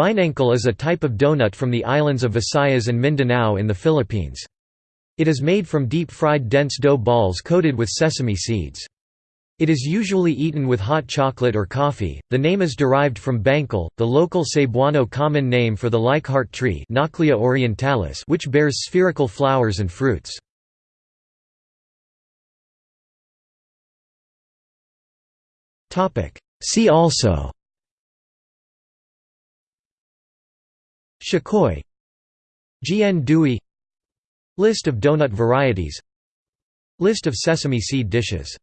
Binangkal is a type of donut from the islands of Visayas and Mindanao in the Philippines. It is made from deep-fried dense dough balls coated with sesame seeds. It is usually eaten with hot chocolate or coffee. The name is derived from bangkal, the local Cebuano common name for the Leichhardt tree, Nauclea orientalis, which bears spherical flowers and fruits. Topic: See also Shakoy Jian Dui List of donut varieties List of sesame seed dishes